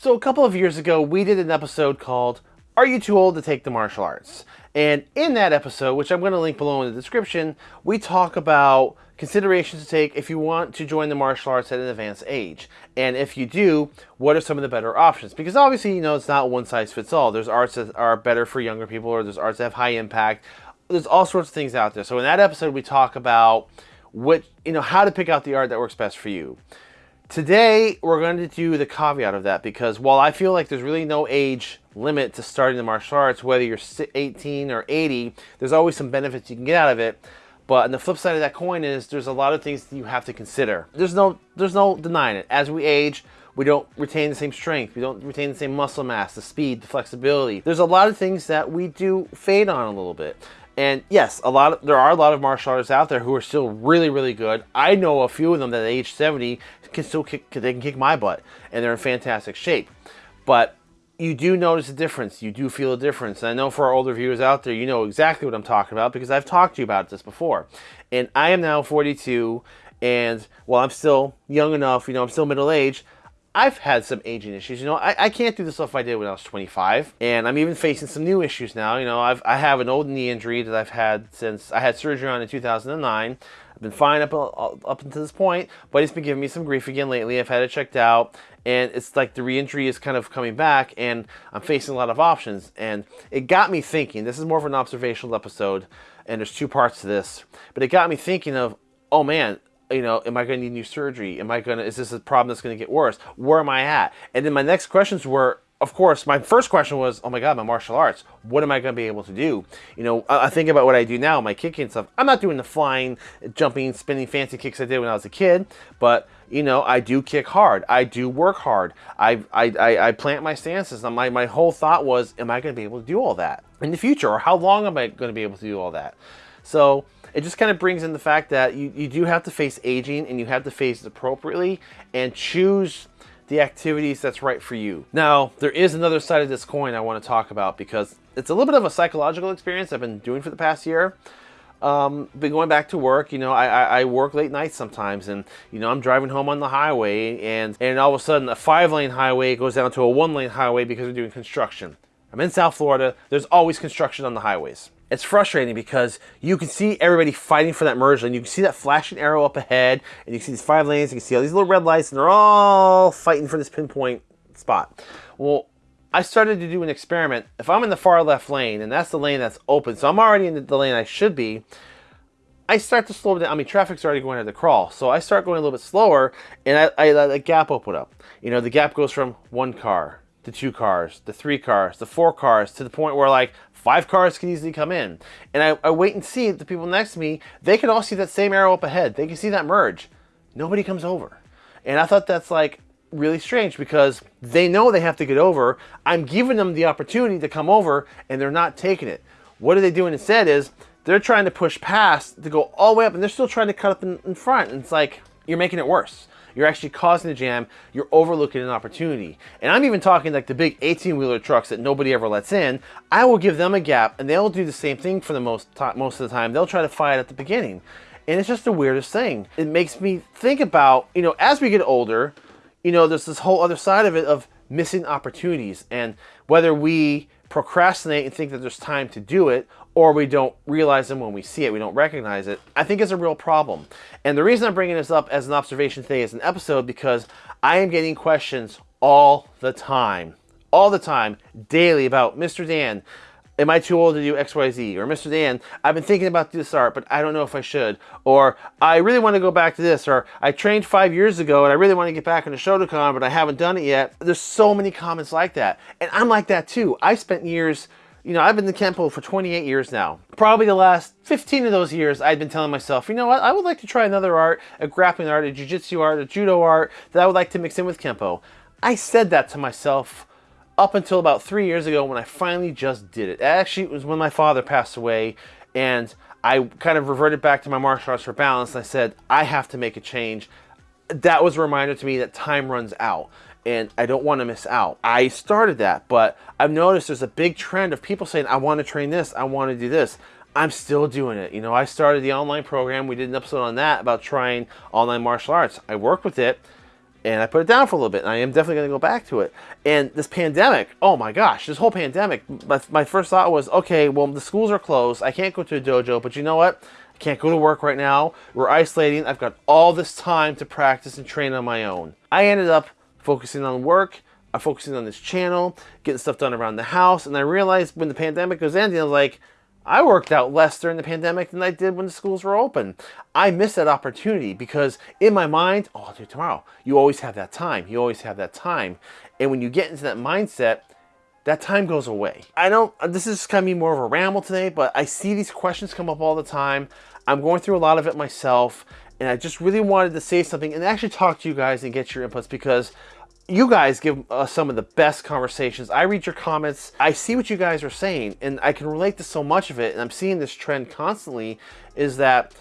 So a couple of years ago, we did an episode called Are You Too Old to Take the Martial Arts? And in that episode, which I'm going to link below in the description, we talk about considerations to take if you want to join the martial arts at an advanced age. And if you do, what are some of the better options? Because obviously, you know, it's not one size fits all. There's arts that are better for younger people, or there's arts that have high impact. There's all sorts of things out there. So in that episode, we talk about what, you know, how to pick out the art that works best for you. Today, we're going to do the caveat of that because while I feel like there's really no age limit to starting the martial arts, whether you're 18 or 80, there's always some benefits you can get out of it. But on the flip side of that coin is there's a lot of things you have to consider. There's no there's no denying it. As we age, we don't retain the same strength. We don't retain the same muscle mass, the speed, the flexibility. There's a lot of things that we do fade on a little bit. And yes, a lot of, there are a lot of martial artists out there who are still really, really good. I know a few of them that at age 70 can still kick, they can kick my butt and they're in fantastic shape. But you do notice a difference. You do feel a difference. And I know for our older viewers out there, you know exactly what I'm talking about because I've talked to you about this before. And I am now 42 and while I'm still young enough, you know, I'm still middle aged, I've had some aging issues. You know, I, I can't do the stuff I did when I was 25. And I'm even facing some new issues now. You know, I've, I have an old knee injury that I've had since I had surgery on in 2009. I've been fine up, up until this point, but it's been giving me some grief again lately. I've had it checked out, and it's like the re-injury is kind of coming back, and I'm facing a lot of options. And it got me thinking, this is more of an observational episode, and there's two parts to this, but it got me thinking of, oh man, you know, am I going to need new surgery? Am I going to, is this a problem that's going to get worse? Where am I at? And then my next questions were, of course, my first question was, oh my God, my martial arts, what am I going to be able to do? You know, I, think about what I do now, my kicking stuff. I'm not doing the flying, jumping, spinning fancy kicks I did when I was a kid, but, you know, I do kick hard. I do work hard. I, I, I, I plant my stances. And my, my whole thought was, am I going to be able to do all that in the future? Or how long am I going to be able to do all that? So it just kind of brings in the fact that you, you do have to face aging and you have to face it appropriately and choose the activities that's right for you. Now, there is another side of this coin I want to talk about because it's a little bit of a psychological experience I've been doing for the past year. Um, been going back to work, you know, I, I, I, work late nights sometimes and, you know, I'm driving home on the highway and, and all of a sudden a five lane highway goes down to a one lane highway because we're doing construction. I'm in South Florida. There's always construction on the highways it's frustrating because you can see everybody fighting for that merge lane. You can see that flashing arrow up ahead, and you can see these five lanes. You can see all these little red lights, and they're all fighting for this pinpoint spot. Well, I started to do an experiment. If I'm in the far left lane, and that's the lane that's open, so I'm already in the lane I should be, I start to slow down. I mean, traffic's already going at the crawl, so I start going a little bit slower, and I, I let the gap open up. You know, the gap goes from one car to two cars, to three cars, to four cars, to the point where like Five cars can easily come in. And I, I wait and see the people next to me, they can all see that same arrow up ahead. They can see that merge. Nobody comes over. And I thought that's like really strange because they know they have to get over. I'm giving them the opportunity to come over and they're not taking it. What are they doing instead is they're trying to push past to go all the way up and they're still trying to cut up in, in front. And it's like, you're making it worse. You're actually causing a jam. You're overlooking an opportunity. And I'm even talking like the big 18-wheeler trucks that nobody ever lets in. I will give them a gap, and they'll do the same thing for the most most of the time. They'll try to fight at the beginning. And it's just the weirdest thing. It makes me think about, you know, as we get older, you know, there's this whole other side of it of missing opportunities and whether we procrastinate and think that there's time to do it or we don't realize them when we see it, we don't recognize it, I think is a real problem. And the reason I'm bringing this up as an observation today as an episode because I am getting questions all the time, all the time, daily about Mr. Dan, am I too old to do XYZ? Or Mr. Dan, I've been thinking about this art, but I don't know if I should. Or I really want to go back to this. Or I trained five years ago and I really want to get back into Shotokan, but I haven't done it yet. There's so many comments like that. And I'm like that too. I spent years you know, I've been in Kempo for 28 years now. Probably the last 15 of those years, I'd been telling myself, you know what, I would like to try another art, a grappling art, a jiu-jitsu art, a judo art that I would like to mix in with Kempo. I said that to myself up until about three years ago when I finally just did it. Actually, it was when my father passed away and I kind of reverted back to my martial arts for balance. I said, I have to make a change. That was a reminder to me that time runs out and I don't want to miss out. I started that, but I've noticed there's a big trend of people saying, I want to train this, I want to do this. I'm still doing it. You know, I started the online program. We did an episode on that about trying online martial arts. I worked with it and I put it down for a little bit, and I am definitely going to go back to it. And this pandemic, oh my gosh, this whole pandemic, my, my first thought was, okay, well, the schools are closed. I can't go to a dojo, but you know what? I can't go to work right now. We're isolating. I've got all this time to practice and train on my own. I ended up focusing on work. I'm focusing on this channel, getting stuff done around the house. And I realized when the pandemic was ending, I was like, I worked out less during the pandemic than I did when the schools were open. I missed that opportunity because in my mind, oh, I'll do tomorrow. You always have that time. You always have that time. And when you get into that mindset, that time goes away. I don't, uh, this is kind of me more of a ramble today, but I see these questions come up all the time. I'm going through a lot of it myself, and I just really wanted to say something and actually talk to you guys and get your inputs because you guys give us some of the best conversations. I read your comments. I see what you guys are saying, and I can relate to so much of it. And I'm seeing this trend constantly is that,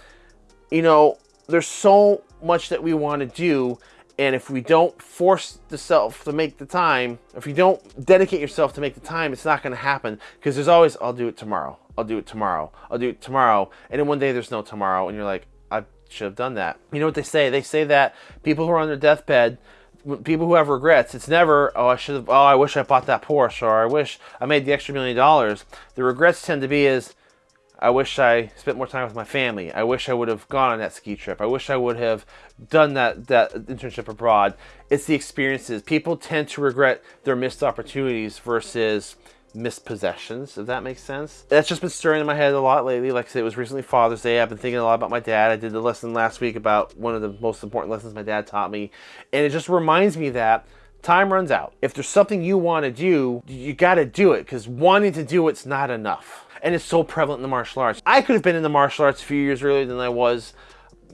you know, there's so much that we want to do. And if we don't force the self to make the time, if you don't dedicate yourself to make the time, it's not going to happen because there's always, I'll do it tomorrow. I'll do it tomorrow. I'll do it tomorrow. And then one day there's no tomorrow. And you're like, I should have done that. You know what they say? They say that people who are on their deathbed, people who have regrets, it's never, oh, I should have, oh, I wish I bought that Porsche, or I wish I made the extra million dollars. The regrets tend to be is, I wish I spent more time with my family. I wish I would have gone on that ski trip. I wish I would have done that, that internship abroad. It's the experiences. People tend to regret their missed opportunities versus mispossessions, if that makes sense. That's just been stirring in my head a lot lately. Like I said, it was recently Father's Day. I've been thinking a lot about my dad. I did the lesson last week about one of the most important lessons my dad taught me. And it just reminds me that time runs out. If there's something you want to do, you got to do it because wanting to do it's not enough. And it's so prevalent in the martial arts. I could have been in the martial arts a few years earlier than I was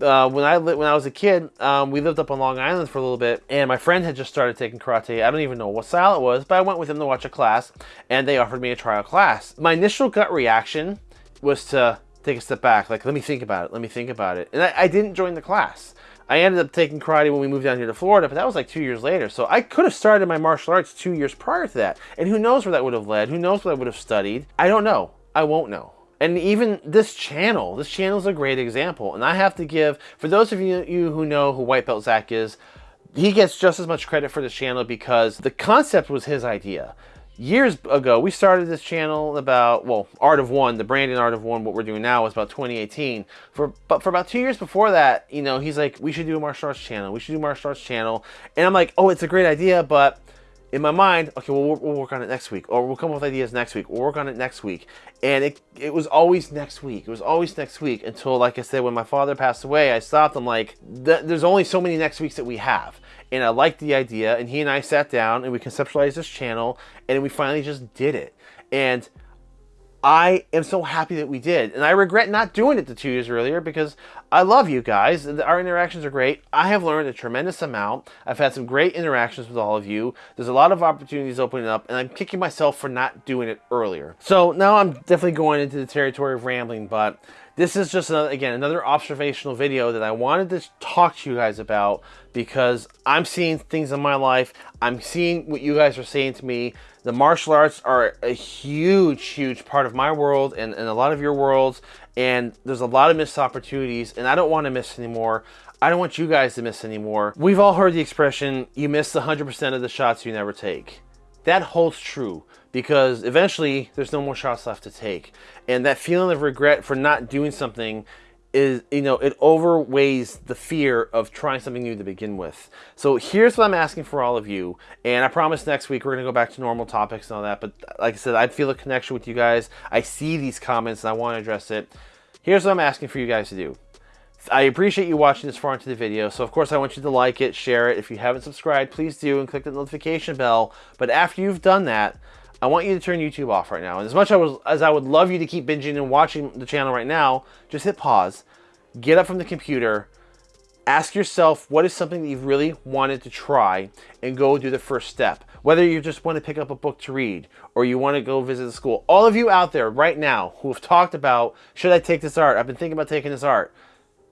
uh, when I when I was a kid, um, we lived up on Long Island for a little bit, and my friend had just started taking karate. I don't even know what style it was, but I went with him to watch a class, and they offered me a trial class. My initial gut reaction was to take a step back, like let me think about it, let me think about it, and I, I didn't join the class. I ended up taking karate when we moved down here to Florida, but that was like two years later. So I could have started my martial arts two years prior to that, and who knows where that would have led? Who knows what I would have studied? I don't know. I won't know. And even this channel, this channel is a great example. And I have to give, for those of you, who know who White Belt Zach is, he gets just as much credit for this channel because the concept was his idea. Years ago, we started this channel about, well, Art of One, the branding Art of One, what we're doing now is about 2018. For But for about two years before that, you know, he's like, we should do a martial arts channel. We should do a martial arts channel. And I'm like, oh, it's a great idea, but in my mind, okay, well, we'll, work on it next week, or we'll come up with ideas next week. We'll work on it next week, and it it was always next week. It was always next week until, like I said, when my father passed away, I stopped. I'm like, there's only so many next weeks that we have, and I liked the idea. And he and I sat down and we conceptualized this channel, and we finally just did it. And I am so happy that we did. And I regret not doing it the two years earlier because I love you guys. Our interactions are great. I have learned a tremendous amount. I've had some great interactions with all of you. There's a lot of opportunities opening up and I'm kicking myself for not doing it earlier. So now I'm definitely going into the territory of rambling, but this is just, another, again, another observational video that I wanted to talk to you guys about because I'm seeing things in my life. I'm seeing what you guys are saying to me. The martial arts are a huge, huge part of my world and, and a lot of your worlds. And there's a lot of missed opportunities and I don't want to miss anymore. I don't want you guys to miss anymore. We've all heard the expression, you miss 100% of the shots you never take. That holds true because eventually there's no more shots left to take. And that feeling of regret for not doing something is, you know, it overweighs the fear of trying something new to begin with. So here's what I'm asking for all of you. And I promise next week we're going to go back to normal topics and all that. But like I said, I feel a connection with you guys. I see these comments and I want to address it. Here's what I'm asking for you guys to do. I appreciate you watching this far into the video, so of course I want you to like it, share it. If you haven't subscribed, please do, and click the notification bell. But after you've done that, I want you to turn YouTube off right now. And as much as I would love you to keep binging and watching the channel right now, just hit pause, get up from the computer, ask yourself what is something that you've really wanted to try, and go do the first step. Whether you just want to pick up a book to read, or you want to go visit the school. All of you out there right now who have talked about, should I take this art? I've been thinking about taking this art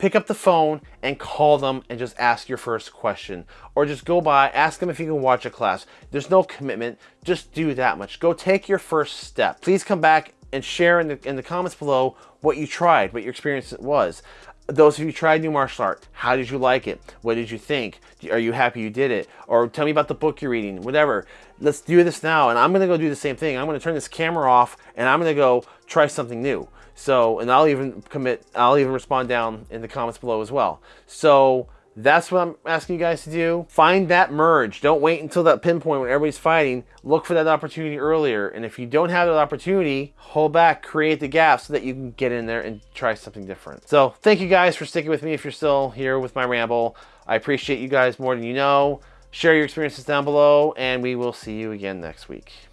pick up the phone and call them and just ask your first question. Or just go by, ask them if you can watch a class. There's no commitment, just do that much. Go take your first step. Please come back and share in the, in the comments below what you tried, what your experience was. Those of you tried new martial art, how did you like it? What did you think? Are you happy you did it? Or tell me about the book you're reading, whatever. Let's do this now. And I'm gonna go do the same thing. I'm gonna turn this camera off and I'm gonna go try something new. So, and I'll even commit, I'll even respond down in the comments below as well. So, that's what I'm asking you guys to do. Find that merge. Don't wait until that pinpoint when everybody's fighting. Look for that opportunity earlier. And if you don't have that opportunity, hold back, create the gap so that you can get in there and try something different. So thank you guys for sticking with me if you're still here with my ramble. I appreciate you guys more than you know. Share your experiences down below, and we will see you again next week.